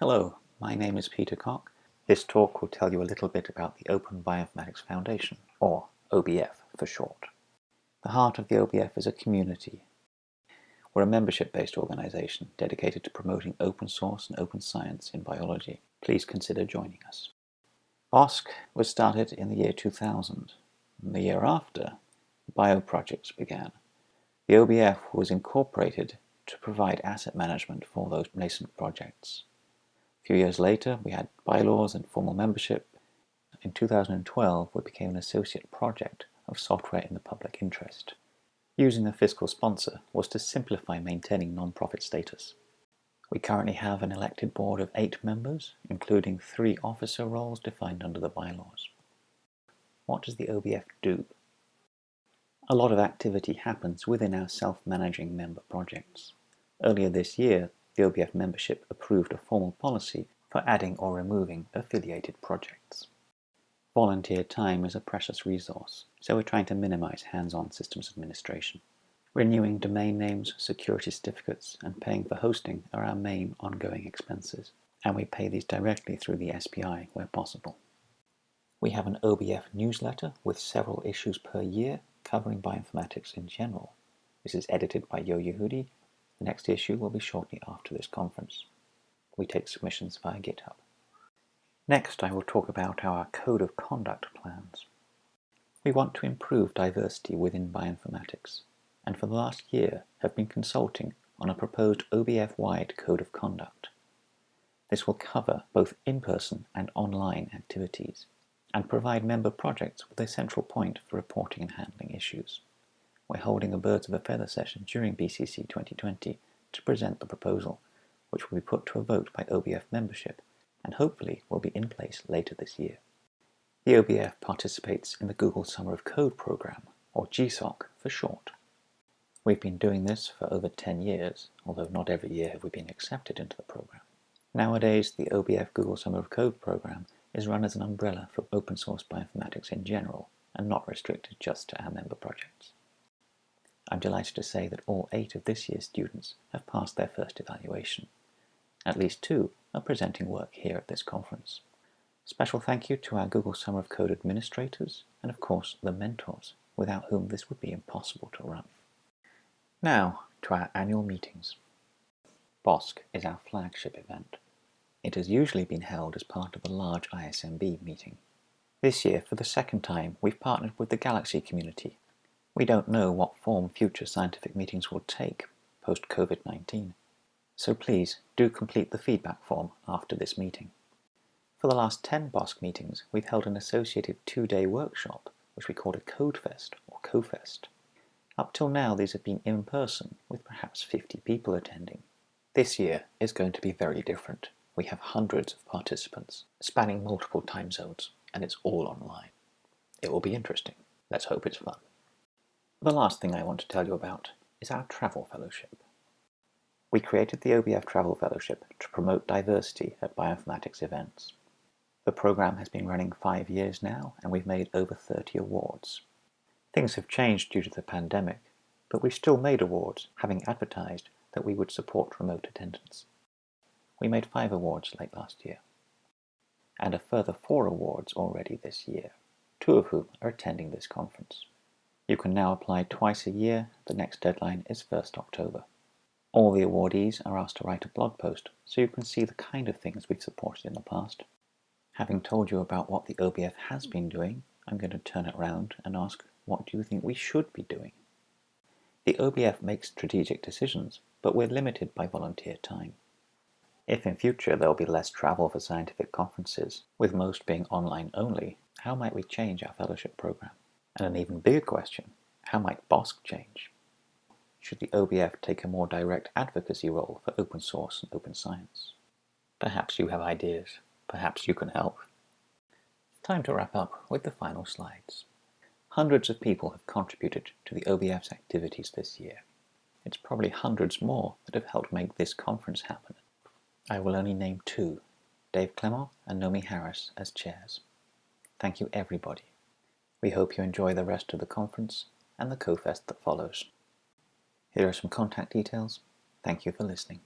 Hello, my name is Peter Cock. This talk will tell you a little bit about the Open Bioinformatics Foundation, or OBF for short. The heart of the OBF is a community. We're a membership-based organisation dedicated to promoting open source and open science in biology. Please consider joining us. BOSC was started in the year 2000. And the year after, bioprojects began. The OBF was incorporated to provide asset management for those nascent projects. A few years later, we had bylaws and formal membership. In 2012, we became an associate project of software in the public interest. Using a fiscal sponsor was to simplify maintaining non-profit status. We currently have an elected board of eight members, including three officer roles defined under the bylaws. What does the OBF do? A lot of activity happens within our self-managing member projects. Earlier this year, the OBF membership approved a formal policy for adding or removing affiliated projects. Volunteer time is a precious resource, so we're trying to minimize hands-on systems administration. Renewing domain names, security certificates, and paying for hosting are our main ongoing expenses, and we pay these directly through the SPI where possible. We have an OBF newsletter with several issues per year covering bioinformatics in general. This is edited by Yo Yehudi. The next issue will be shortly after this conference. We take submissions via GitHub. Next, I will talk about our Code of Conduct plans. We want to improve diversity within bioinformatics, and for the last year have been consulting on a proposed OBF-wide Code of Conduct. This will cover both in-person and online activities, and provide member projects with a central point for reporting and handling issues. We're holding a Birds of a Feather session during BCC 2020 to present the proposal, which will be put to a vote by OBF membership and hopefully will be in place later this year. The OBF participates in the Google Summer of Code program, or GSOC for short. We've been doing this for over 10 years, although not every year have we been accepted into the program. Nowadays, the OBF Google Summer of Code program is run as an umbrella for open source bioinformatics in general, and not restricted just to our member projects. I'm delighted to say that all eight of this year's students have passed their first evaluation. At least two are presenting work here at this conference. Special thank you to our Google Summer of Code administrators and of course the mentors, without whom this would be impossible to run. Now to our annual meetings. BOSC is our flagship event. It has usually been held as part of a large ISMB meeting. This year, for the second time, we've partnered with the Galaxy community. We don't know what form future scientific meetings will take post-COVID-19, so please do complete the feedback form after this meeting. For the last 10 BOSC meetings, we've held an associated two-day workshop, which we called a CodeFest or CoFest. Up till now, these have been in person, with perhaps 50 people attending. This year is going to be very different. We have hundreds of participants, spanning multiple time zones, and it's all online. It will be interesting. Let's hope it's fun. The last thing I want to tell you about is our travel fellowship. We created the OBF Travel Fellowship to promote diversity at bioinformatics events. The program has been running five years now, and we've made over 30 awards. Things have changed due to the pandemic, but we've still made awards, having advertised that we would support remote attendance. We made five awards late last year, and a further four awards already this year, two of whom are attending this conference. You can now apply twice a year. The next deadline is 1st October. All the awardees are asked to write a blog post so you can see the kind of things we've supported in the past. Having told you about what the OBF has been doing, I'm going to turn it around and ask what do you think we should be doing? The OBF makes strategic decisions, but we're limited by volunteer time. If in future there will be less travel for scientific conferences, with most being online only, how might we change our fellowship program? And an even bigger question, how might BOSC change? should the OBF take a more direct advocacy role for open source and open science? Perhaps you have ideas. Perhaps you can help. Time to wrap up with the final slides. Hundreds of people have contributed to the OBF's activities this year. It's probably hundreds more that have helped make this conference happen. I will only name two, Dave Clements and Nomi Harris as chairs. Thank you everybody. We hope you enjoy the rest of the conference and the CoFest that follows. Here are some contact details. Thank you for listening.